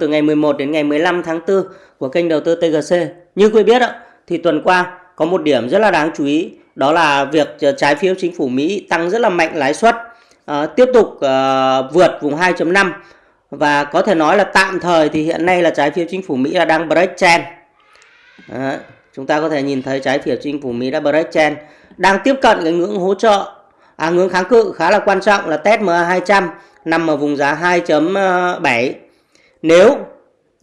từ ngày 11 đến ngày 15 tháng 4 của kênh đầu tư TGC. Như quý biết thì tuần qua có một điểm rất là đáng chú ý đó là việc ờ, trái phiếu chính phủ Mỹ tăng rất là mạnh lãi suất à, tiếp tục ờ, vượt vùng 2.5 và có thể nói là tạm thời thì hiện nay là trái phiếu chính phủ Mỹ là đang break trend. Chúng ta có thể nhìn thấy trái phiếu chính phủ Mỹ đã break trend đang tiếp cận cái ngưỡng hỗ trợ à ngưỡng kháng cự khá là quan trọng là test MA 200 nằm ở vùng giá 2.7 nếu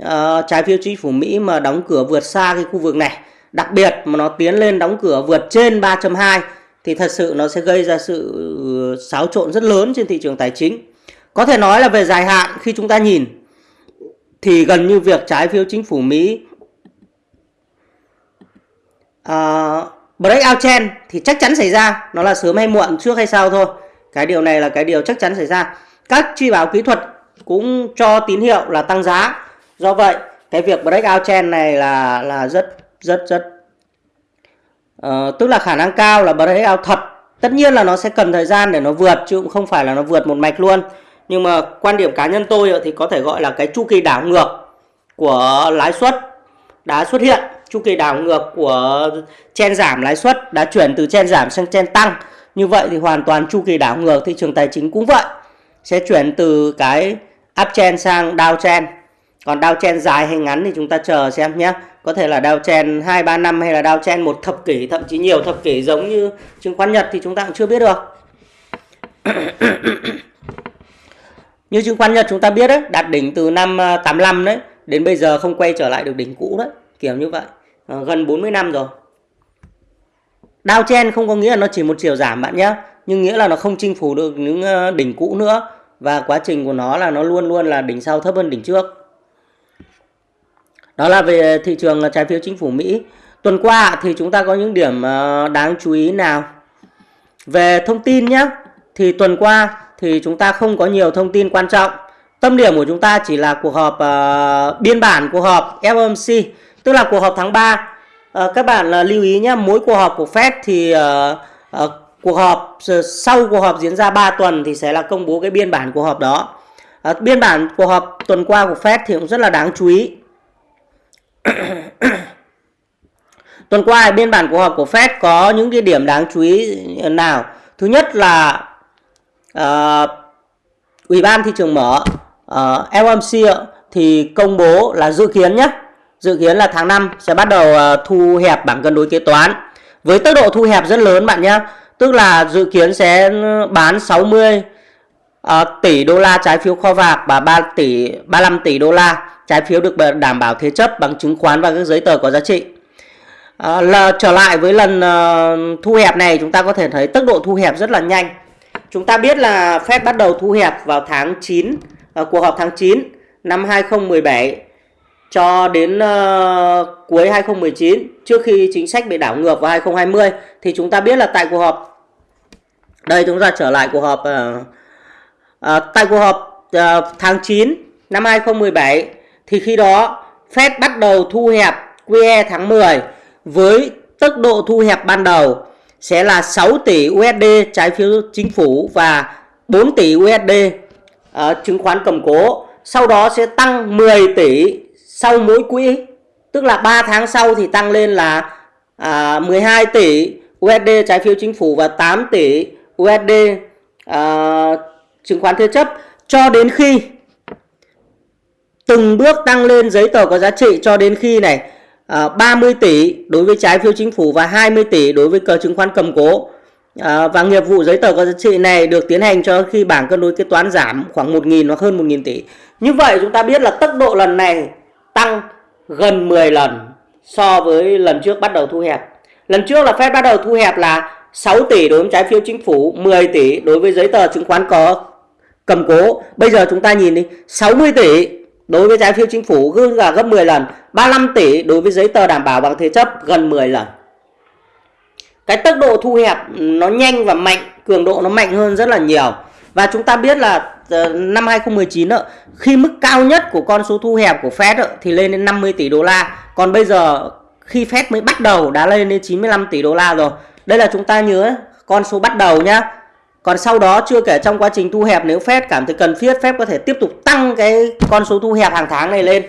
uh, trái phiếu chính phủ Mỹ mà đóng cửa vượt xa cái khu vực này đặc biệt mà nó tiến lên đóng cửa vượt trên 3.2 thì thật sự nó sẽ gây ra sự ừ, xáo trộn rất lớn trên thị trường tài chính. Có thể nói là về dài hạn khi chúng ta nhìn thì gần như việc trái phiếu chính phủ Mỹ ờ, uh, breakout trend thì chắc chắn xảy ra. Nó là sớm hay muộn trước hay sau thôi. Cái điều này là cái điều chắc chắn xảy ra. Các chi báo kỹ thuật cũng cho tín hiệu là tăng giá. Do vậy cái việc breakout trend này là là rất rất rất uh, tức là khả năng cao là breakout thật. Tất nhiên là nó sẽ cần thời gian để nó vượt chứ cũng không phải là nó vượt một mạch luôn. Nhưng mà quan điểm cá nhân tôi thì có thể gọi là cái chu kỳ đảo ngược của lãi suất đã xuất hiện. Chu kỳ đảo ngược của chen giảm lãi suất đã chuyển từ chen giảm sang chen tăng. Như vậy thì hoàn toàn chu kỳ đảo ngược thị trường tài chính cũng vậy sẽ chuyển từ cái uptrend sang downtrend còn downtrend dài hay ngắn thì chúng ta chờ xem nhé. Có thể là downtrend 2 3 năm hay là downtrend một thập kỷ thậm chí nhiều thập kỷ giống như chứng khoán Nhật thì chúng ta cũng chưa biết được. Như chứng khoán Nhật chúng ta biết đấy đạt đỉnh từ năm à, 85 đấy đến bây giờ không quay trở lại được đỉnh cũ đấy kiểu như vậy. À, gần 40 năm rồi. Downtrend không có nghĩa là nó chỉ một chiều giảm bạn nhé nhưng nghĩa là nó không chinh phục được những ờ, đỉnh cũ nữa và quá trình của nó là nó luôn luôn là đỉnh sau thấp hơn đỉnh trước. Đó là về thị trường trái phiếu chính phủ Mỹ. Tuần qua thì chúng ta có những điểm ờ, đáng chú ý nào? Về thông tin nhé thì tuần qua thì chúng ta không có nhiều thông tin quan trọng. Tâm điểm của chúng ta chỉ là cuộc họp uh, biên bản cuộc họp FOMC tức là cuộc họp tháng 3 uh, ờ, các bạn uh, lưu ý nhé mỗi cuộc họp của Fed thì uh, uh, cuộc họp sau cuộc họp diễn ra 3 tuần thì sẽ là công bố cái biên bản cuộc họp đó. À, biên bản cuộc họp tuần qua của Fed thì cũng rất là đáng chú ý. Tuần qua biên bản cuộc họp của Fed có những cái điểm đáng chú ý nào? Thứ nhất là uh, ủy ban thị trường mở ờ, uh, FOMC thì công bố là dự kiến nhé dự kiến là tháng 5 sẽ bắt đầu uh, thu hẹp bảng cân đối kế toán. Với tốc độ thu hẹp rất lớn bạn nhé tức là dự kiến sẽ bán 60 uh, ờ, tỷ đô la trái phiếu kho bạc và 3 tỷ 35 tỷ đô la trái phiếu được đảm bảo thế chấp bằng chứng khoán và các giấy tờ có giá trị. Ờ, à, là trở lại với lần uh, thu hẹp này chúng ta có thể thấy tốc độ thu hẹp rất là nhanh. Chúng ta biết là Fed bắt đầu thu hẹp vào tháng 9 uh, cuộc họp tháng 9 năm 2017 cho đến uh, cuối 2019 trước khi chính sách bị đảo ngược vào 2020 thì chúng ta biết là tại cuộc họp đây chúng ta trở lại cuộc họp uh, uh, tại cuộc họp uh, tháng 9 năm 2017 thì khi đó Fed bắt đầu thu hẹp QE tháng 10 với tốc độ thu hẹp ban đầu sẽ là 6 tỷ USD trái phiếu chính phủ và 4 tỷ USD uh, chứng khoán cầm cố. Sau đó sẽ tăng 10 tỷ sau mỗi quỹ. Tức là 3 tháng sau thì tăng lên là à, 12 tỷ USD trái phiếu chính phủ và 8 tỷ USD à, chứng khoán thế chấp cho đến khi từng bước tăng lên giấy tờ có giá trị cho đến khi này à, 30 tỷ đối với trái phiếu chính phủ và 20 tỷ đối với cờ chứng khoán cầm cố à, và nghiệp vụ giấy tờ có giá trị này được tiến hành cho khi bảng cân đối kế toán giảm khoảng 1.000 hoặc hơn 1.000 tỷ như vậy chúng ta biết là tốc độ lần này tăng gần 10 lần so với lần trước bắt đầu thu hẹp. Lần trước là Fed bắt đầu thu hẹp là 6 tỷ đối với trái phiếu chính phủ 10 tỷ đối với giấy tờ chứng khoán có cầm cố. Bây giờ chúng ta nhìn đi 60 tỷ đối với trái phiếu chính phủ gương là gấp 10 lần 35 tỷ đối với giấy tờ đảm bảo bằng thế chấp gần 10 lần. Cái tốc độ thu hẹp nó nhanh và mạnh, cường độ nó mạnh hơn rất là nhiều và chúng ta biết là ờ, năm 2019 đó, khi mức cao nhất của con số thu hẹp của Fed đó, thì lên đến 50 tỷ đô la. Còn bây giờ khi Fed mới bắt đầu đã lên đến 95 tỷ đô la rồi. Đây là chúng ta nhớ con số bắt đầu nhá. Còn sau đó chưa kể trong quá trình thu hẹp nếu Fed cảm thấy cần thiết Fed có thể tiếp tục tăng cái con số thu hẹp hàng tháng này lên.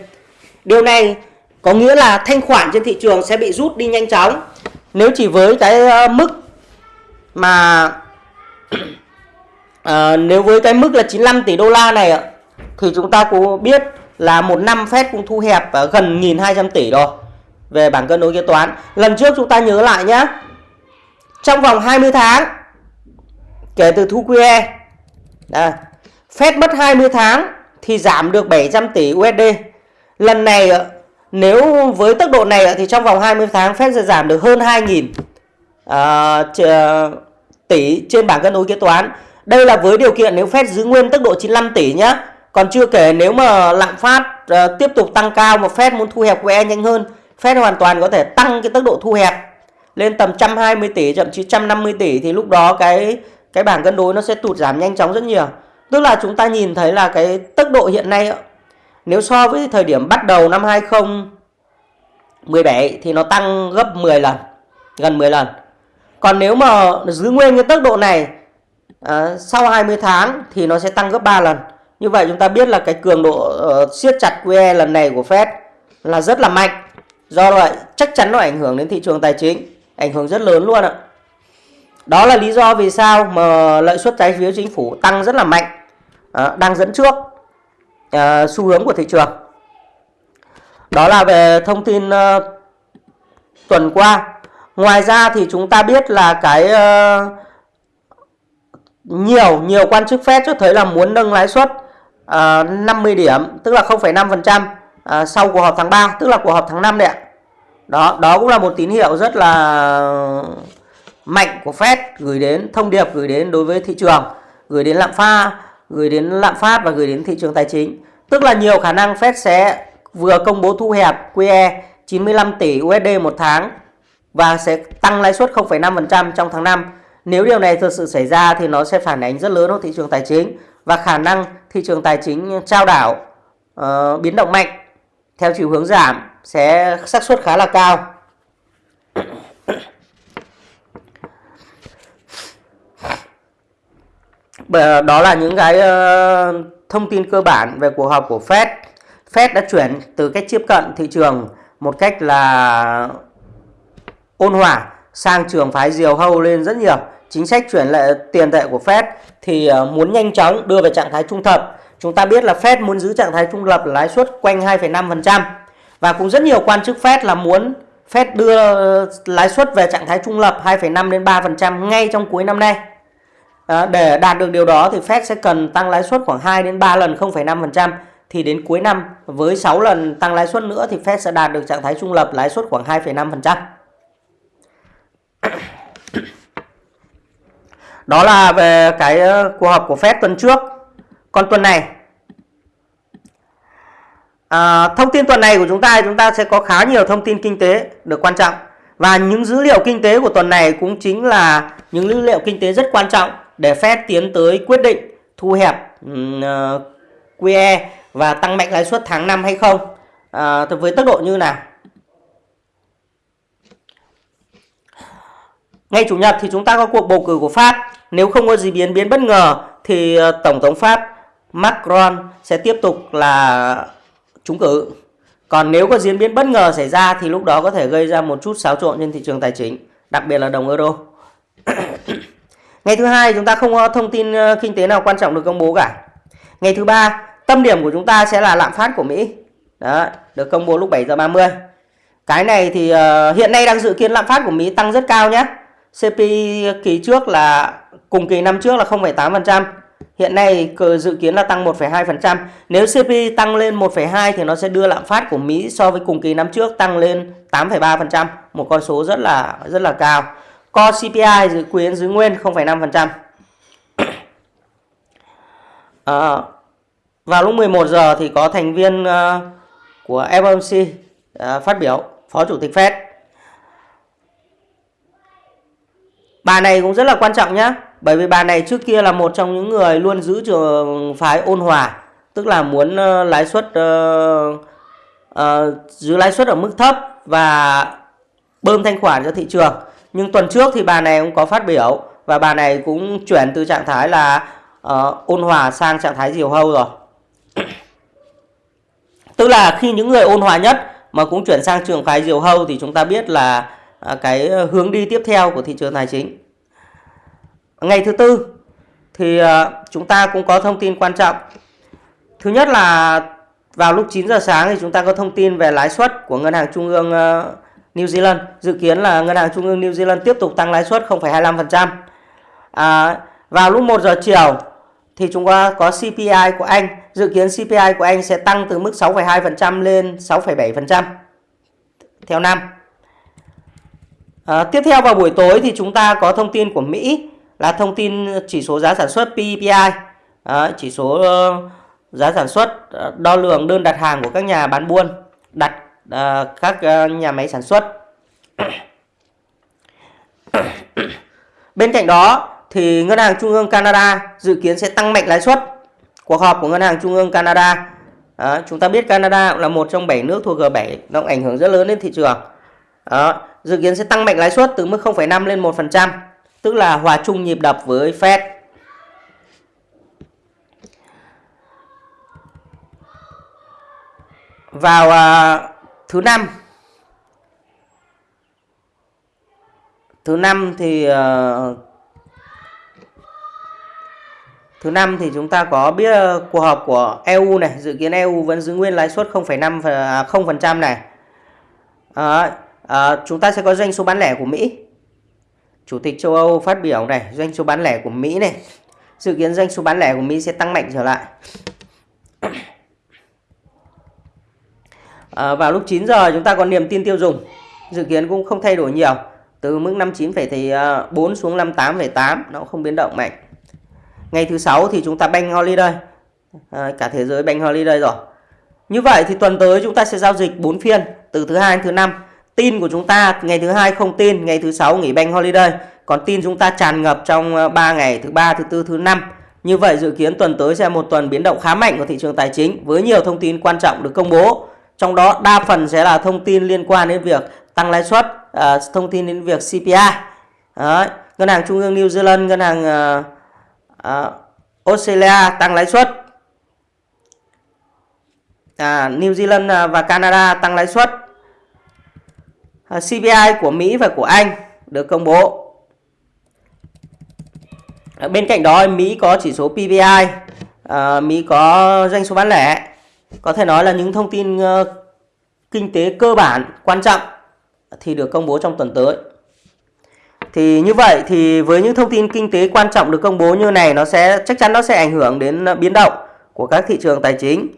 Điều này có nghĩa là thanh khoản trên thị trường sẽ bị rút đi nhanh chóng. Nếu chỉ với cái ờ, mức mà à, nếu với cái mức là 95 tỷ đô la này ạ thì chúng ta cũng biết là một năm Fed cũng thu hẹp gần 1.200 tỷ rồi về bảng cân đối kế toán. Lần trước chúng ta nhớ lại nhé. Trong vòng 20 tháng kể từ thu QE à, Fed mất 20 tháng thì giảm được 700 tỷ USD. Lần này nếu với tốc độ này thì trong vòng 20 tháng Fed sẽ giảm được hơn 2.000 uh, à, tỷ trên bảng cân đối kế toán. Đây là với điều kiện nếu Fed giữ nguyên tốc độ 95 tỷ nhé. Còn chưa kể nếu mà lạm phát uh, tiếp tục tăng cao mà Fed muốn thu hẹp QE nhanh hơn, Fed hoàn toàn có thể tăng cái tốc độ thu hẹp lên tầm 120 tỷ thậm chí 150 tỷ thì lúc đó cái cái bảng cân đối nó sẽ tụt giảm nhanh chóng rất nhiều. Tức là chúng ta nhìn thấy là cái tốc độ hiện nay nếu so với thời điểm bắt đầu năm 2017 thì nó tăng gấp 10 lần, gần 10 lần. Còn nếu mà giữ nguyên cái tốc độ này à, sau 20 tháng thì nó sẽ tăng gấp 3 lần. Như vậy chúng ta biết là cái cường độ uh, siết chặt QE lần này của Fed là rất là mạnh. Do vậy chắc chắn nó ảnh hưởng đến thị trường tài chính, ảnh hưởng rất lớn luôn ạ. Đó là lý do vì sao mà lợi suất trái phiếu chính phủ tăng rất là mạnh, à, đang dẫn trước uh, xu hướng của thị trường. Đó là về thông tin uh, tuần qua. Ngoài ra thì chúng ta biết là cái uh, nhiều nhiều quan chức Fed cho thấy là muốn nâng lãi suất ờ, uh, 50 điểm, tức là 0,5% uh, ờ, sau cuộc họp tháng 3, tức là cuộc họp tháng 5 đấy ạ. Đó, đó cũng là một tín hiệu rất là mạnh của Fed gửi đến thông điệp gửi đến đối với thị trường, gửi đến lạm pha gửi đến lạm phát và gửi đến thị trường tài chính. Tức là nhiều khả năng Fed sẽ vừa công bố thu hẹp QE 95 tỷ USD một tháng và sẽ tăng lãi suất 0,5% trong tháng 5. Nếu điều này thực sự xảy ra thì nó sẽ phản ánh rất lớn vào thị trường tài chính và khả năng thị trường tài chính trao đảo uh, biến động mạnh theo chiều hướng giảm sẽ xác suất khá là cao. Ờ, đó là những cái uh, thông tin cơ bản về cuộc họp của Fed. Fed đã chuyển từ cách tiếp cận thị trường một cách là ôn hòa sang trường phái diều hâu lên rất nhiều. Chính sách chuyển lệ tiền tệ của Fed thì ờ, muốn nhanh chóng đưa về trạng thái trung thập. Chúng ta biết là Fed muốn giữ trạng thái trung lập lãi suất quanh 2,5% và cũng rất nhiều quan chức Fed là muốn Fed đưa lãi suất về trạng thái trung lập 2,5 đến 3% ngay trong cuối năm nay. À, để đạt được điều đó thì Fed sẽ cần tăng lãi suất khoảng 2 đến 3 lần 0,5% thì đến cuối năm với 6 lần tăng lãi suất nữa thì Fed sẽ đạt được trạng thái trung lập lãi suất khoảng 2,5%. Đó là về cái ờ, cuộc họp của Fed tuần trước. Còn tuần này à, thông tin tuần này của chúng ta chúng ta sẽ có khá nhiều thông tin kinh tế được quan trọng và những dữ liệu kinh tế của tuần này cũng chính là những dữ liệu kinh tế rất quan trọng để Fed tiến tới quyết định thu hẹp ừ, ờ, uh, QE và tăng mạnh lãi suất tháng 5 hay không à, với tốc độ như nào Ngày Chủ nhật thì chúng ta có cuộc bầu cử của Pháp. Nếu không có gì biến biến bất ngờ thì ờ, Tổng thống Pháp Macron sẽ tiếp tục là trúng cử. Còn nếu có diễn biến bất ngờ xảy ra thì lúc đó có thể gây ra một chút xáo trộn trên thị trường tài chính, đặc biệt là đồng euro. Ngày thứ hai chúng ta không có thông tin ờ, kinh tế nào quan trọng được công bố cả. Ngày thứ ba tâm điểm của chúng ta sẽ là lạm phát của Mỹ. Đó, được công bố lúc 7 giờ 30. Cái này thì uh, hiện nay đang dự kiến lạm phát của Mỹ tăng rất cao nhé. CPI kỳ trước là cùng kỳ năm trước là 0,8%. Hiện nay dự kiến là tăng 1,2%. Nếu CPI tăng lên 1,2 thì nó sẽ đưa lạm phát của Mỹ so với cùng kỳ năm trước tăng lên 8,3%, một con số rất là rất là cao. Core CPI dự kiến giữ nguyên 0,5%. À, vào lúc 11 giờ thì có thành viên uh, của FOMC uh, ờ, phát biểu, Phó Chủ tịch Fed. Bà này cũng rất là quan trọng nhé. Bởi vì bà này trước kia là một trong những người luôn giữ trường phái ôn hòa. Tức là muốn ờ, lãi suất uh, uh, giữ lãi suất ở mức thấp và bơm thanh khoản cho thị trường. Nhưng tuần trước thì bà này cũng có phát biểu và bà này cũng chuyển từ trạng thái là uh, ôn hòa sang trạng thái diều hâu rồi tức là khi những người ôn hòa nhất mà cũng chuyển sang trường phái diều hâu thì chúng ta biết là uh, cái hướng đi tiếp theo của thị trường tài chính ngày thứ tư thì ờ, chúng ta cũng có thông tin quan trọng. Thứ nhất là vào lúc 9 giờ sáng thì chúng ta có thông tin về lãi suất của ngân hàng trung ương ờ, New Zealand. Dự kiến là ngân hàng trung ương New Zealand tiếp tục tăng lãi suất 0,25% à, vào lúc 1 giờ chiều thì chúng ta có CPI của Anh. Dự kiến CPI của Anh sẽ tăng từ mức 6,2% lên 6,7% theo năm. À, tiếp theo vào buổi tối thì chúng ta có thông tin của Mỹ là thông tin chỉ số giá sản xuất PPI à, chỉ số uh, giá sản xuất ờ, đo lường đơn đặt hàng của các nhà bán buôn đặt uh, các uh, nhà máy sản xuất. Bên cạnh đó thì ngân hàng trung ương Canada dự kiến sẽ tăng mạnh lãi suất. Cuộc họp của ngân hàng trung ương Canada à, chúng ta biết Canada cũng là một trong 7 nước thuộc G7 nó ảnh hưởng rất lớn đến thị trường. À, dự kiến sẽ tăng mạnh lãi suất từ mức 0,5 lên 1% tức là hòa chung nhịp đập với Fed vào à, thứ năm. Thứ năm thì à, thứ năm thì chúng ta có biết à, cuộc họp của EU này dự kiến EU vẫn giữ nguyên lãi suất 0,5 0% à, này. Uh, à, chúng ta sẽ có doanh số bán lẻ của Mỹ. Chủ tịch châu Âu phát biểu này doanh số bán lẻ của Mỹ này. Dự kiến doanh số bán lẻ của Mỹ sẽ tăng mạnh trở lại. À, vào lúc 9 giờ chúng ta có niềm tin tiêu dùng. Dự kiến cũng không thay đổi nhiều. Từ mức 59,4 ờ, xuống 58,8 nó không biến động mạnh. Ngày thứ sáu thì chúng ta bank holiday. À, cả thế giới bank holiday rồi. Như vậy thì tuần tới chúng ta sẽ giao dịch 4 phiên từ thứ hai đến thứ năm tin của chúng ta ngày thứ hai không tin ngày thứ sáu nghỉ bank holiday. Còn tin chúng ta tràn ngập trong ờ, 3 ngày thứ ba thứ tư thứ năm. Như vậy dự kiến tuần tới sẽ một tuần biến động khá mạnh của thị trường tài chính với nhiều thông tin quan trọng được công bố. Trong đó đa phần sẽ là thông tin liên quan đến việc tăng lãi suất ờ, thông tin đến việc CPI Đấy. ngân hàng trung ương New Zealand ngân hàng ờ, Australia tăng lãi suất. À, New Zealand à, và Canada tăng lãi suất. Ờ, CPI của Mỹ và của Anh được công bố ờ, bên cạnh đó Mỹ có chỉ số PPI ờ, Mỹ có doanh số bán lẻ có thể nói là những thông tin kinh tế cơ bản quan trọng thì được công bố trong tuần tới. Thì như vậy thì với những thông tin kinh tế quan trọng được công bố như này nó sẽ chắc chắn nó sẽ ảnh hưởng đến biến động của các thị trường tài chính.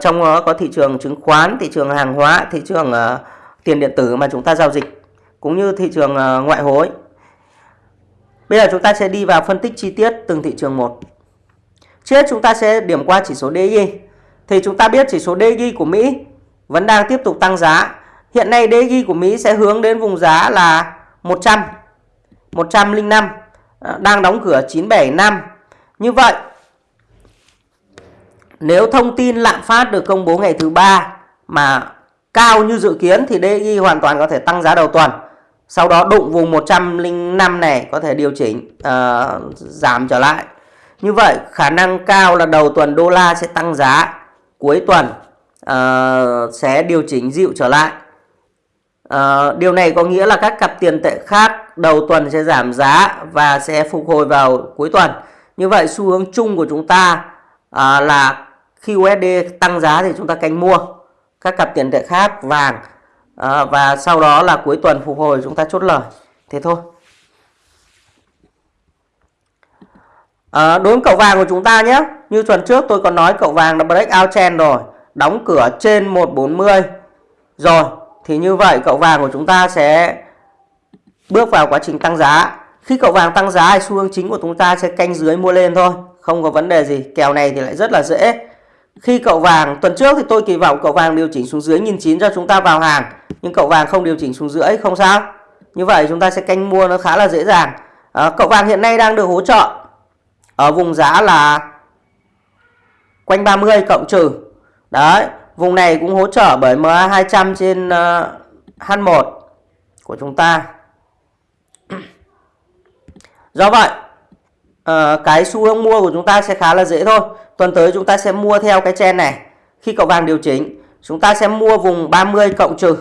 Trong đó có thị trường chứng khoán, thị trường hàng hóa, thị trường uh, tiền điện tử mà chúng ta giao dịch cũng như thị trường ờ, ngoại hối. Bây giờ chúng ta sẽ đi vào phân tích chi tiết từng thị trường một. Trước chúng ta sẽ điểm qua chỉ số DXY thì chúng ta biết chỉ số DXY của Mỹ vẫn đang tiếp tục tăng giá. Hiện nay DXY của Mỹ sẽ hướng đến vùng giá là 100, 105, ờ, đang đóng cửa 975. Như vậy, nếu thông tin lạm phát được công bố ngày thứ ba mà cao như dự kiến thì DXY hoàn toàn có thể tăng giá đầu tuần. Sau đó đụng vùng 105 này có thể điều chỉnh uh, giảm trở lại. Như vậy khả năng cao là đầu tuần đô la sẽ tăng giá cuối tuần uh, sẽ điều chỉnh dịu trở lại. Uh, điều này có nghĩa là các cặp tiền tệ khác đầu tuần sẽ giảm giá và sẽ phục hồi vào cuối tuần. Như vậy xu hướng chung của chúng ta uh, là khi USD tăng giá thì chúng ta canh mua các cặp tiền tệ khác vàng à, và sau đó là cuối tuần phục hồi chúng ta chốt lời. Thế thôi. À, đối với cậu vàng của chúng ta nhé Như tuần trước tôi còn nói cậu vàng đã break out trend rồi Đóng cửa trên 140 Rồi Thì như vậy cậu vàng của chúng ta sẽ Bước vào quá trình tăng giá Khi cậu vàng tăng giá thì xu hướng chính của chúng ta sẽ canh dưới mua lên thôi Không có vấn đề gì Kèo này thì lại rất là dễ khi cậu vàng Tuần trước thì tôi kỳ vọng cậu vàng điều chỉnh xuống dưới 1.900 cho chúng ta vào hàng. Nhưng cậu vàng không điều chỉnh xuống dưới không sao. Như vậy chúng ta sẽ canh mua nó khá là dễ dàng. À, Cậu vàng hiện nay đang được hỗ trợ ở vùng giá là quanh 30 cộng trừ. Đấy vùng này cũng hỗ trợ bởi MA 200 trên ờ, uh, H1 của chúng ta. Do vậy à, cái xu hướng mua của chúng ta sẽ khá là dễ thôi. Tuần tới chúng ta sẽ mua theo cái chen này. Khi cậu vàng điều chỉnh chúng ta sẽ mua vùng 30 cộng trừ.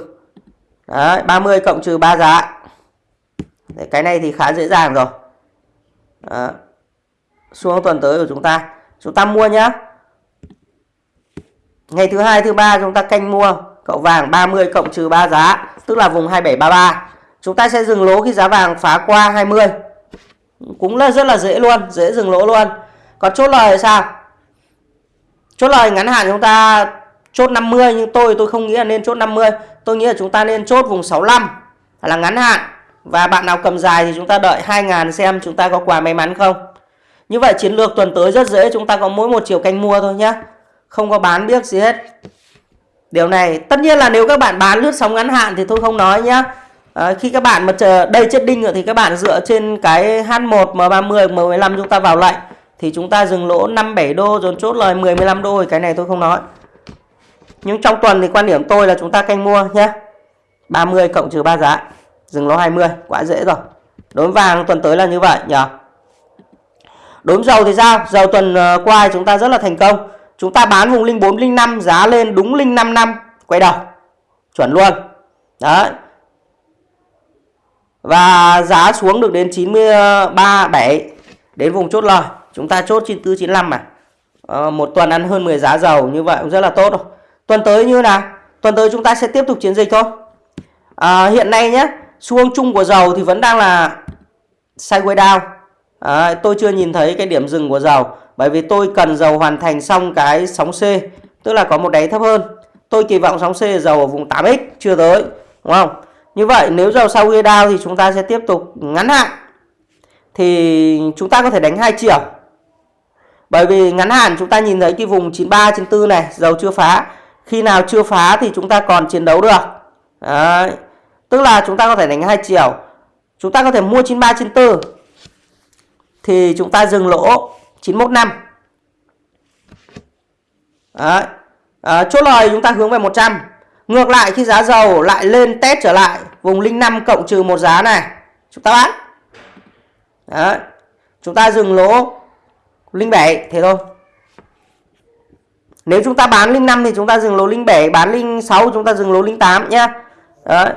Đấy, 30 cộng trừ 3 giá. Đấy, cái này thì khá dễ dàng rồi. Đó. xuống tuần tới của chúng ta. Chúng ta mua nhá. Ngày thứ hai thứ ba chúng ta canh mua cậu vàng 30 cộng trừ 3 giá tức là vùng 2733 chúng ta sẽ dừng lỗ khi giá vàng phá qua 20 cũng là rất là dễ luôn, dễ dừng lỗ luôn. Còn chốt lời sao? Chốt lời ngắn hạn chúng ta chốt 50 nhưng tôi tôi không nghĩ là nên chốt 50 tôi nghĩ là chúng ta nên chốt vùng 65 là ngắn hạn. Và bạn nào cầm dài thì chúng ta đợi 2.000 xem chúng ta có quà may mắn không. Như vậy chiến lược tuần tới rất dễ, chúng ta có mỗi một chiều canh mua thôi nhé không có bán biết gì hết. Điều này, tất nhiên là nếu các bạn bán lướt sóng ngắn hạn thì tôi không nói nhé à, khi các bạn mà chờ đây chết đinh rồi thì các bạn dựa trên cái H1 M30 M15 chúng ta vào lệnh thì chúng ta dừng lỗ 5 7 đô rồi chốt lời 10 15 đô thì cái này tôi không nói. Nhưng trong tuần thì quan điểm tôi là chúng ta canh mua nhé. 30 cộng trừ 3 giá dừng lỗ 20 quá dễ rồi. Đối với vàng tuần tới là như vậy nhỉ? Đối với dầu thì sao? Dầu tuần ờ, qua chúng ta rất là thành công. Chúng ta bán vùng 04 05 giá lên đúng 055 quay đầu chuẩn luôn. Đấy và giá xuống được đến 93 7 đến vùng chốt lời. Chúng ta chốt 94 95 mà. À, một tuần ăn hơn 10 giá dầu như vậy cũng rất là tốt rồi. Tuần tới như nào? Tuần tới chúng ta sẽ tiếp tục chiến dịch thôi. À, hiện nay nhé xu hướng chung của dầu thì vẫn đang là sideways down. À, tôi chưa nhìn thấy cái điểm dừng của dầu bởi vì tôi cần dầu hoàn thành xong cái sóng C tức là có một đáy thấp hơn. Tôi kỳ vọng sóng C dầu ở vùng 8x chưa tới đúng không? Như vậy nếu dầu sau ghi down thì chúng ta sẽ tiếp tục ngắn hạn. Thì chúng ta có thể đánh hai chiều. Bởi vì ngắn hạn chúng ta nhìn thấy cái vùng 93 94 này dầu chưa phá. Khi nào chưa phá thì chúng ta còn chiến đấu được. Đấy. tức là chúng ta có thể đánh hai chiều. Chúng ta có thể mua 93 94 thì chúng ta dừng lỗ 915 Đấy. À, chốt lời chúng ta hướng về 100 ngược lại khi giá dầu lại lên test trở lại vùng 05 cộng trừ một giá này chúng ta bán Đấy. chúng ta dừng lỗ 07 thế thôi nếu chúng ta bán 05 thì chúng ta dừng lỗ 07, bán linh 6 chúng ta dừng lỗ 08 nhá Đấy.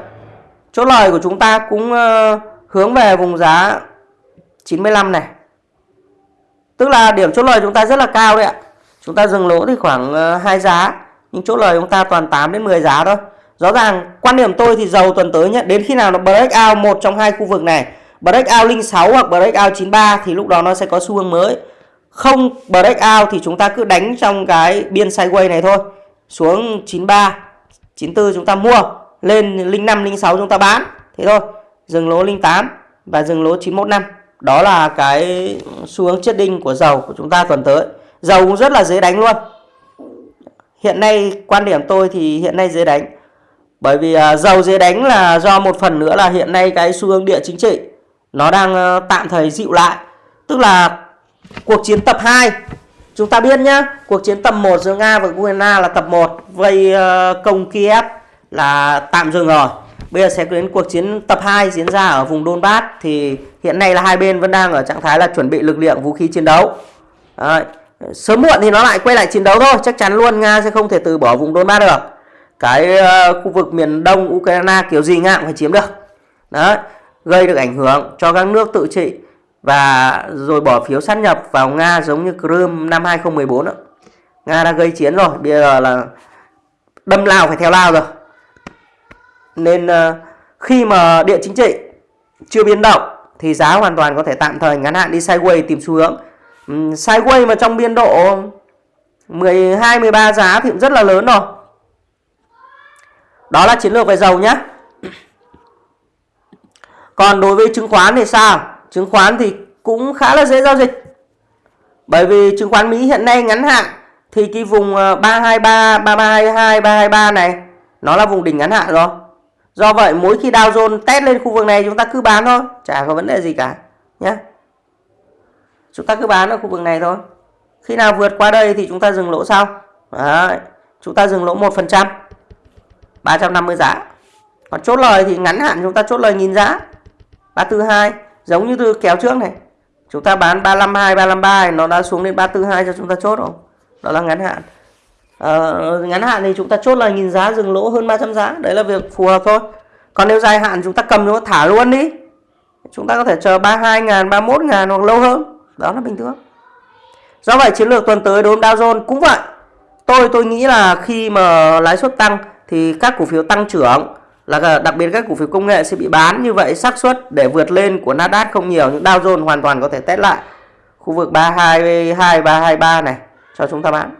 chốt lời của chúng ta cũng ờ, hướng về vùng giá 95 này Tức là điểm chốt lời chúng ta rất là cao đấy ạ. Chúng ta dừng lỗ thì khoảng ờ, hai giá, nhưng chốt lời chúng ta toàn 8 đến 10 giá thôi. Rõ ràng quan điểm tôi thì dầu tuần tới nhé, đến khi nào nó break out một trong hai khu vực này, break out 06 hoặc break out 93 thì lúc đó nó sẽ có xu hướng mới. Không break out thì chúng ta cứ đánh trong cái biên sideways này thôi. Xuống 93, 94 chúng ta mua, lên 05, 06 chúng ta bán. Thế thôi. Dừng lỗ 08 và dừng lỗ 915 đó là cái xu hướng chết đinh của dầu của chúng ta tuần tới dầu cũng rất là dễ đánh luôn hiện nay, quan điểm tôi thì hiện nay dễ đánh bởi vì à, dầu dễ đánh là do một phần nữa là hiện nay cái xu hướng địa chính trị nó đang ờ, tạm thời dịu lại tức là cuộc chiến tập 2 chúng ta biết nhá, cuộc chiến tập 1 giữa Nga và Ukraine là tập 1 vây ờ, công Kiev là tạm dừng rồi Bây giờ sẽ đến cuộc chiến tập 2 diễn ra ở vùng Donbass thì hiện nay là hai bên vẫn đang ở trạng thái là chuẩn bị lực lượng, vũ khí chiến đấu. Đấy. Sớm muộn thì nó lại quay lại chiến đấu thôi, chắc chắn luôn Nga sẽ không thể từ bỏ vùng Donbass được. Cái uh, khu vực miền đông Ukraine kiểu gì Nga cũng phải chiếm được. Đấy, gây được ảnh hưởng cho các nước tự trị và rồi bỏ phiếu sát nhập vào Nga giống như Crimea năm 2014 đó. Nga đã gây chiến rồi, bây giờ là đâm lao phải theo lao rồi nên uh, khi mà địa chính trị chưa biến động thì giá hoàn toàn có thể tạm thời ngắn hạn đi sideways tìm xu hướng Ừ, sideways mà trong biên độ 12 13 giá thì cũng rất là lớn rồi. Đó là chiến lược về dầu nhé còn đối với chứng khoán thì sao? Chứng khoán thì cũng khá là dễ giao dịch. Bởi vì chứng khoán Mỹ hiện nay ngắn hạn thì cái vùng 323 3322 323 này nó là vùng đỉnh ngắn hạn rồi. Do vậy mỗi khi Dow Jones test lên khu vực này chúng ta cứ bán thôi, chả có vấn đề gì cả nhé. Chúng ta cứ bán ở khu vực này thôi. Khi nào vượt qua đây thì chúng ta dừng lỗ sau. Đấy, chúng ta dừng lỗ 1%. 350 giá. Còn chốt lời thì ngắn hạn chúng ta chốt lời nghìn giá. 342. giống như từ kéo trước này chúng ta bán 352 353 nó đã xuống đến 342 cho chúng ta chốt không đó là ngắn hạn à, ngắn hạn thì chúng ta chốt là nhìn giá dừng lỗ hơn 300 giá đấy là việc phù hợp thôi còn nếu dài hạn chúng ta cầm nó thả luôn đi chúng ta có thể chờ 32 ngàn 31 ngàn hoặc lâu hơn đó là bình thường. Do vậy chiến lược tuần tới đối với Dow Jones cũng vậy. Tôi tôi nghĩ là khi mà lãi suất tăng thì các cổ phiếu tăng trưởng, là đặc biệt các cổ phiếu công nghệ sẽ bị bán. Như vậy xác suất để vượt lên của Nasdaq không nhiều, nhưng Dow Jones hoàn toàn có thể test lại. Khu vực 322 323 này, cho chúng ta bán.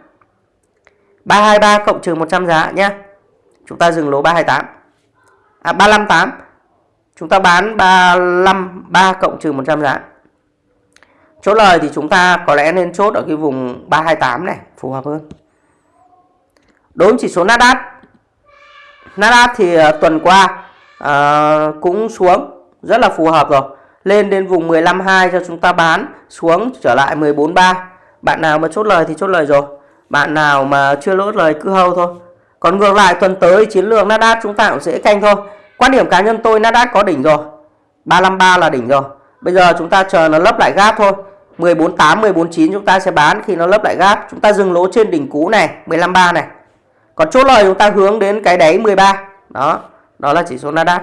323 cộng trừ 100 giá nhé. Chúng ta dừng lỗ 328 à 358 chúng ta bán 35 3 cộng trừ 100 giá chốt lời thì chúng ta có lẽ nên chốt ở cái vùng 328 này phù hợp hơn. Đối với chỉ số Nasdaq Nasdaq thì ờ, tuần qua uh, cũng xuống rất là phù hợp rồi. Lên đến vùng 15.2 cho chúng ta bán xuống trở lại 14.3 bạn nào mà chốt lời thì chốt lời rồi. Bạn nào mà chưa lỗ lời cứ hâu thôi. Còn ngược lại tuần tới chiến lược Nasdaq chúng ta cũng dễ canh thôi. Quan điểm cá nhân tôi Nasdaq có đỉnh rồi. 353 là đỉnh rồi. Bây giờ chúng ta chờ nó lấp lại gap thôi. 148 149 chúng ta sẽ bán khi nó lấp lại gáp chúng ta dừng lỗ trên đỉnh cũ này 153 này. Còn chốt lời chúng ta hướng đến cái đáy 13 đó đó là chỉ số Nasdaq.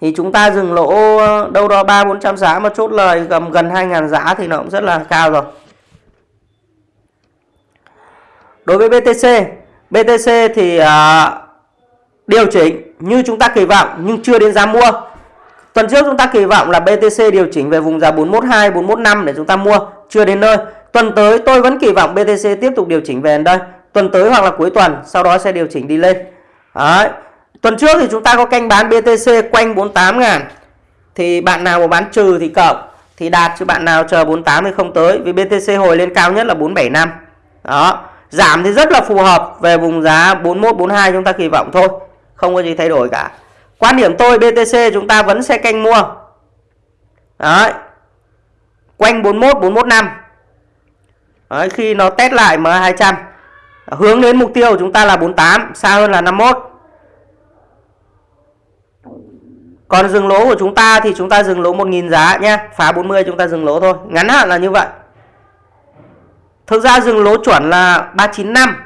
Thì chúng ta dừng lỗ ờ, đâu đó 3 400 giá mà chốt lời gần gần 2.000 giá thì nó cũng rất là cao rồi. Đối với BTC BTC thì uh, điều chỉnh như chúng ta kỳ vọng nhưng chưa đến giá mua tuần trước chúng ta kỳ vọng là BTC điều chỉnh về vùng giá 412 415 để chúng ta mua, chưa đến nơi. Tuần tới tôi vẫn kỳ vọng BTC tiếp tục điều chỉnh về đây. Tuần tới hoặc là cuối tuần, sau đó sẽ điều chỉnh đi lên. Đấy. tuần trước thì chúng ta có canh bán BTC quanh 48 ngàn. Thì bạn nào mà bán trừ thì cộng, thì đạt, chứ bạn nào chờ 48 thì không tới, vì BTC hồi lên cao nhất là 475 đó. Giảm thì rất là phù hợp về vùng giá 41 42 chúng ta kỳ vọng thôi. Không có gì thay đổi cả quan điểm tôi BTC chúng ta vẫn sẽ canh mua. Đấy. Quanh 41 415 đấy, khi nó test lại M200 hướng đến mục tiêu của chúng ta là 48 xa hơn là 51 còn dừng lỗ của chúng ta thì chúng ta dừng lỗ 1.000 giá nhé. Phá 40 chúng ta dừng lỗ thôi. Ngắn hạn là như vậy. Thực ra dừng lỗ chuẩn là 395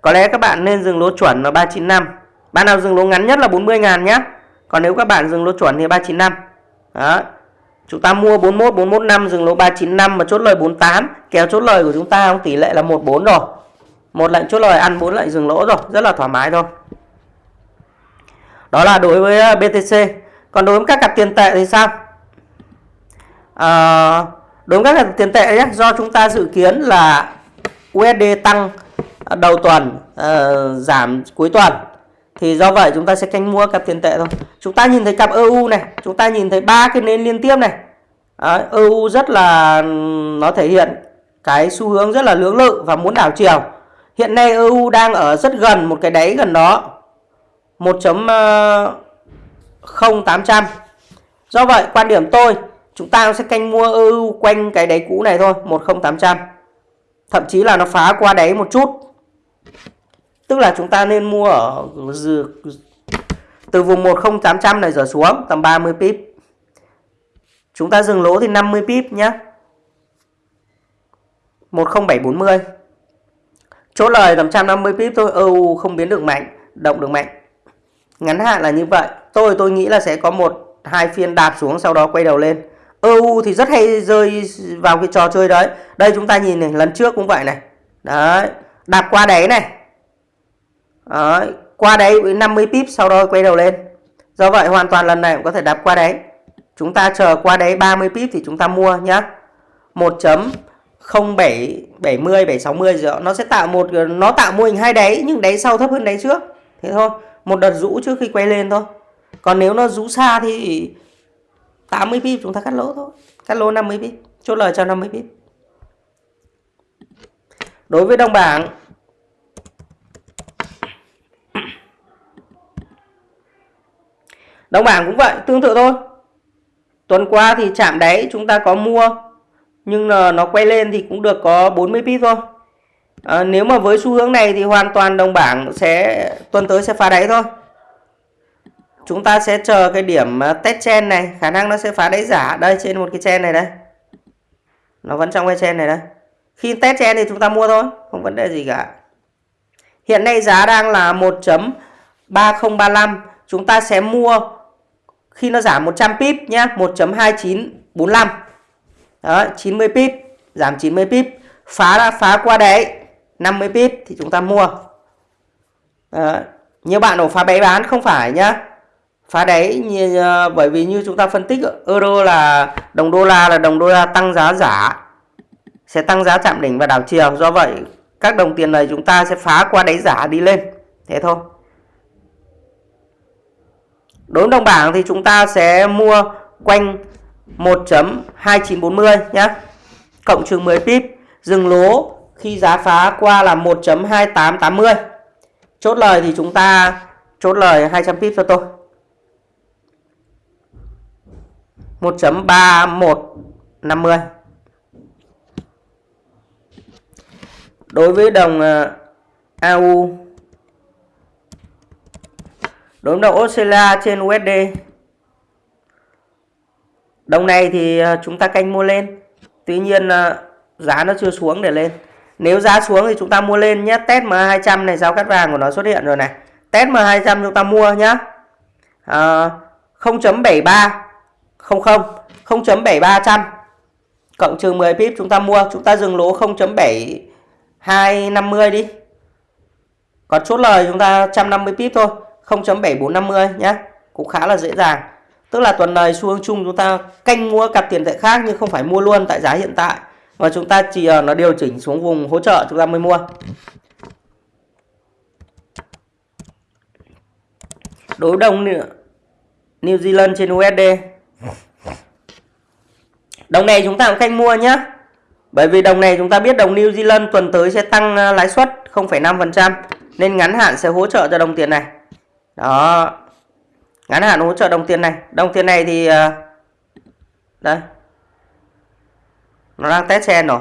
có lẽ các bạn nên dừng lỗ chuẩn là 395 bạn nào dừng lỗ ngắn nhất là 40 ngàn nhé còn nếu các bạn dừng lỗ chuẩn thì 395 đó chúng ta mua 41 415 dừng lỗ 395 mà chốt lời 48 kéo chốt lời của chúng ta không tỷ lệ là 14 rồi. Một lệnh chốt lời ăn bốn lệnh dừng lỗ rồi rất là thoải mái thôi. Đó là đối với ờ, BTC còn đối với các cặp tiền tệ thì sao? À, đối với các cặp tiền tệ nhé do chúng ta dự kiến là USD tăng đầu tuần uh, giảm cuối tuần thì do vậy chúng ta sẽ canh mua cặp tiền tệ thôi. Chúng ta nhìn thấy cặp EU này chúng ta nhìn thấy ba cái nến liên tiếp này. Đấy, EU rất là nó thể hiện cái xu hướng rất là lưỡng lự và muốn đảo chiều. Hiện nay EU đang ở rất gần một cái đáy gần đó 1.0800 ờ, Do vậy quan điểm tôi Chúng ta sẽ canh mua EU quanh cái đáy cũ này thôi 10800 Thậm chí là nó phá qua đáy một chút. Tức là chúng ta nên mua ở từ vùng 10800 này trở xuống tầm 30 pip Chúng ta dừng lỗ thì 50 pip nhé 10740 Chốt lời tầm 150 pip thôi, EU không biến được mạnh, động được mạnh. Ngắn hạn là như vậy. Tôi tôi nghĩ là sẽ có một hai phiên đạp xuống sau đó quay đầu lên. EU thì rất hay rơi vào cái trò chơi đấy. Đây chúng ta nhìn này, lần trước cũng vậy này. Đấy, đạp qua đáy này. Đấy, qua đấy với 50 pip sau đó quay đầu lên. Do vậy hoàn toàn lần này cũng có thể đạp qua đấy. Chúng ta chờ qua đấy 30 pip thì chúng ta mua nhá. 1.07 70 760 rồi nó sẽ tạo một nó tạo mô hình hai đáy nhưng đáy sau thấp hơn đáy trước. Thế thôi một đợt rũ trước khi quay lên thôi. Còn nếu nó rũ xa thì 80 pip chúng ta cắt lỗ thôi. Cắt lỗ 50 pip chốt lời cho 50 pip. Đối với đồng bảng đồng bảng cũng vậy tương tự thôi. Tuần qua thì chạm đáy chúng ta có mua nhưng là nó quay lên thì cũng được có 40 pip thôi. À, nếu mà với xu hướng này thì hoàn toàn đồng bảng sẽ tuần tới sẽ phá đáy thôi. Chúng ta sẽ chờ cái điểm à, test chen này khả năng nó sẽ phá đáy giả đây trên một cái chen này đây. Nó vẫn trong cái chen này đây. Khi test chen thì chúng ta mua thôi không vấn đề gì cả. Hiện nay giá đang là 1.3035 chúng ta sẽ mua khi nó giảm 100 pip nhé 1.2945 đó 90 pip giảm 90 pip. Phá ra phá qua đấy 50 pip thì chúng ta mua. Đó. nhiều bạn đổ phá đáy bán không phải nhá. Phá đáy như, ờ, bởi vì như chúng ta phân tích euro là đồng đô la là đồng đô la tăng giá giả sẽ tăng giá chạm đỉnh và đảo chiều. Do vậy các đồng tiền này chúng ta sẽ phá qua đáy giả đi lên. Thế thôi đối với đồng bảng thì chúng ta sẽ mua quanh 1.2940 nhé cộng trừ 10 pip, dừng lỗ khi giá phá qua là 1.2880 chốt lời thì chúng ta chốt lời 200 pip cho tôi. 1.3150 đối với đồng à, AU đối đầu Australia trên USD đồng này thì à, chúng ta canh mua lên. Tuy nhiên à, giá nó chưa xuống để lên. Nếu giá xuống thì chúng ta mua lên nhé. Test M200 này giao cắt vàng của nó xuất hiện rồi này. Test M200 chúng ta mua nhé à, 0.73 00 0.7300 cộng trừ 10 pip chúng ta mua. Chúng ta dừng lỗ 0.7250 đi. Còn chốt lời chúng ta 150 pip thôi. 0.7450 nhé cũng khá là dễ dàng. Tức là tuần này xu hướng chung chúng ta canh mua cặp tiền tệ khác nhưng không phải mua luôn tại giá hiện tại. Mà chúng ta chỉ ờ, nó điều chỉnh xuống vùng hỗ trợ chúng ta mới mua. Đối đồng New Zealand trên USD Đồng này chúng ta cũng canh mua nhé. Bởi vì đồng này chúng ta biết đồng New Zealand tuần tới sẽ tăng ờ, lãi suất 0,5% nên ngắn hạn sẽ hỗ trợ cho đồng tiền này. Đó. Ngắn hạn hỗ trợ đồng tiền này. Đồng tiền này thì ờ, đây. Nó đang test sen rồi.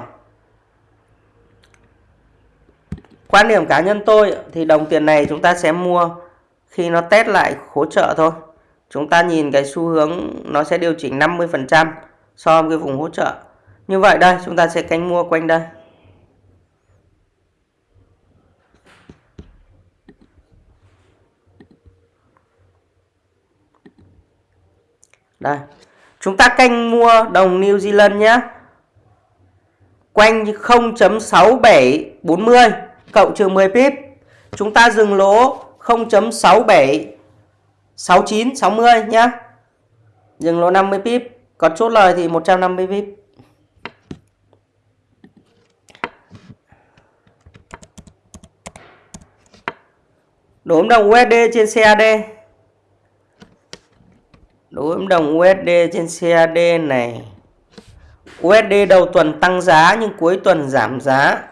Quan điểm cá nhân tôi thì đồng tiền này chúng ta sẽ mua khi nó test lại hỗ trợ thôi. Chúng ta nhìn cái xu hướng nó sẽ điều chỉnh 50% so với cái vùng hỗ trợ như vậy đây, chúng ta sẽ canh mua quanh đây đây. Chúng ta canh mua đồng New Zealand nhé quanh 0.6740 cộng trừ 10 pip. Chúng ta dừng lỗ 0.67 69 60 nhé dừng lỗ 50 pip. Còn chốt lời thì 150 pip. Đối với đồng USD trên CAD. Đối với đồng USD trên CAD này. USD đầu tuần tăng giá nhưng cuối tuần giảm giá.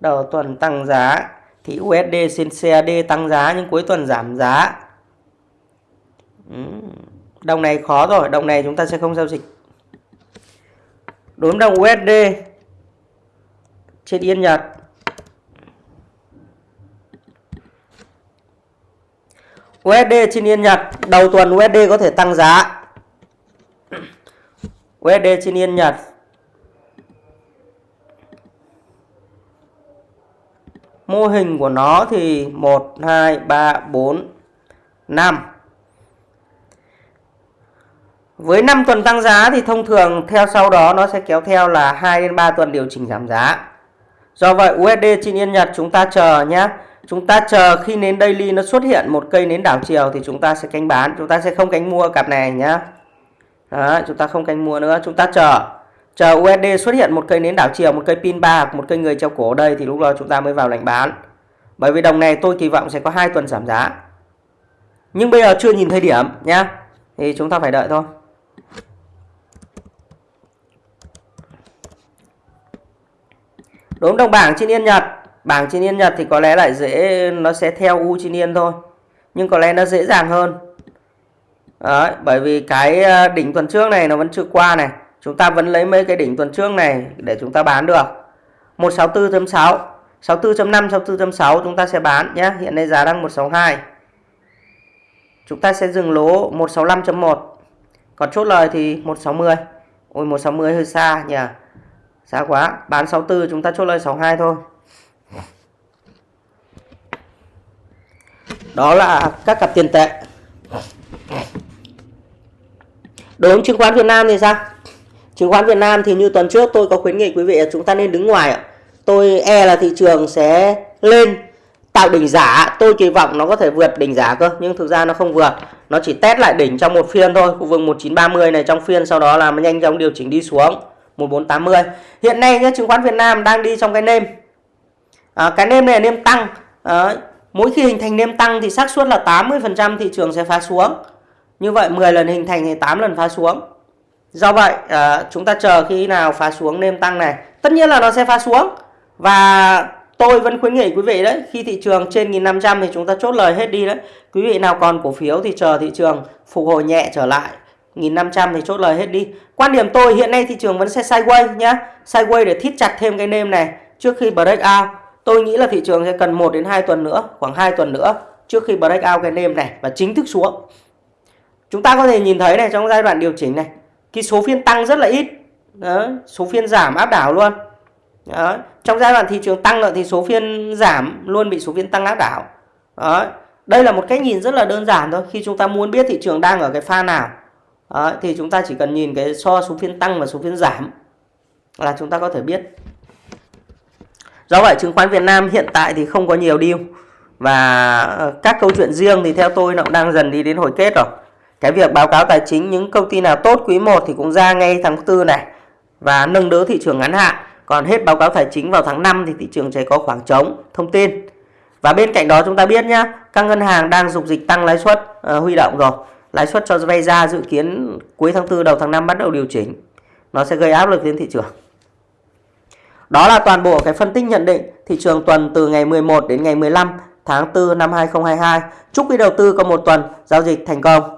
Đầu tuần tăng giá thì USD trên CAD tăng giá nhưng cuối tuần giảm giá. Đồng này khó rồi, đồng này chúng ta sẽ không giao dịch. Đối với đồng USD trên Yên Nhật USD trên Yên Nhật đầu tuần USD có thể tăng giá. USD trên Yên Nhật Mô hình của nó thì 1 2 3 4 5 với 5 tuần tăng giá thì thông thường theo sau đó nó sẽ kéo theo là 2 đến 3 tuần điều chỉnh giảm giá. Do vậy USD trên Yên Nhật chúng ta chờ nhé. Chúng ta chờ khi nến daily nó xuất hiện một cây nến đảo chiều thì chúng ta sẽ canh bán, chúng ta sẽ không canh mua cặp này nhá, Đó, chúng ta không canh mua nữa, chúng ta chờ. Chờ USD xuất hiện một cây nến đảo chiều, một cây pin ba hoặc một cây người treo cổ ở đây thì lúc đó chúng ta mới vào lệnh bán. Bởi vì đồng này tôi kỳ vọng sẽ có hai tuần giảm giá. Nhưng bây giờ chưa nhìn thời điểm nhá. Thì chúng ta phải đợi thôi. đốm đồng bảng trên Yên Nhật Bảng trên Yên Nhật thì có lẽ lại dễ Nó sẽ theo U trên Yên thôi Nhưng có lẽ nó dễ dàng hơn. Đấy, Bởi vì cái ờ, đỉnh tuần trước này nó vẫn chưa qua này. Chúng ta vẫn lấy mấy cái đỉnh tuần trước này Để chúng ta bán được. 164.6 64.5 64.6 chúng ta sẽ bán nhé Hiện nay giá đang 162 chúng ta sẽ dừng lỗ 165.1 còn chốt lời thì 160, ôi 160 hơi xa nhỉ. Xa quá bán 64 chúng ta chốt lời 62 thôi. Đó là các cặp tiền tệ. Đối với chứng khoán Việt Nam thì sao? Chứng khoán Việt Nam thì như tuần trước tôi có khuyến nghị quý vị chúng ta nên đứng ngoài tôi e là thị trường sẽ lên tạo đỉnh giả. Tôi kỳ vọng nó có thể vượt đỉnh giả cơ nhưng thực ra nó không vượt. Nó chỉ test lại đỉnh trong một phiên thôi khu vực 1930 này trong phiên sau đó là nhanh chóng điều chỉnh đi xuống 1480 hiện nay nhé chứng khoán Việt Nam đang đi trong cái nêm. À, cái nêm này là nêm tăng. À, mỗi khi hình thành nêm tăng thì xác suất là 80% thị trường sẽ phá xuống. Như vậy 10 lần hình thành thì 8 lần phá xuống. Do vậy à, chúng ta chờ khi nào phá xuống nêm tăng này tất nhiên là nó sẽ phá xuống. Và tôi vẫn khuyến nghị quý vị đấy khi thị trường trên 1500 thì chúng ta chốt lời hết đi đấy. Quý vị nào còn cổ phiếu thì chờ thị trường phục hồi nhẹ trở lại. 1500 thì chốt lời hết đi. Quan điểm tôi hiện nay thị trường vẫn sẽ sideways nhá. Sideways để thít chặt thêm cái nêm này. Trước khi break out tôi nghĩ là thị trường sẽ cần 1 đến 2 tuần nữa khoảng 2 tuần nữa trước khi breakout cái nêm này và chính thức xuống chúng ta có thể nhìn thấy này trong giai đoạn điều chỉnh này cái số phiên tăng rất là ít Đó, số phiên giảm áp đảo luôn đó. Trong giai đoạn thị trường tăng thì số phiên giảm luôn bị số phiên tăng áp đảo. Đó. Đây là một cách nhìn rất là đơn giản thôi. Khi chúng ta muốn biết thị trường đang ở cái pha nào đó, thì chúng ta chỉ cần nhìn cái so số phiên tăng và số phiên giảm là chúng ta có thể biết. Do vậy chứng khoán Việt Nam hiện tại thì không có nhiều deal và ờ, các câu chuyện riêng thì theo tôi nó cũng đang dần đi đến hồi kết rồi. Cái việc báo cáo tài chính những công ty nào tốt quý 1 thì cũng ra ngay tháng 4 này và nâng đỡ thị trường ngắn hạn còn hết báo cáo tài chính vào tháng 5 thì thị trường sẽ có khoảng trống thông tin. Và bên cạnh đó chúng ta biết nhá, các ngân hàng đang dục dịch tăng lãi suất uh, huy động rồi. Lãi suất cho vay ra dự kiến cuối tháng 4 đầu tháng 5 bắt đầu điều chỉnh. Nó sẽ gây áp lực lên thị trường. Đó là toàn bộ cái phân tích nhận định thị trường tuần từ ngày 11 đến ngày 15 tháng 4 năm 2022. Chúc quý đầu tư có một tuần giao dịch thành công.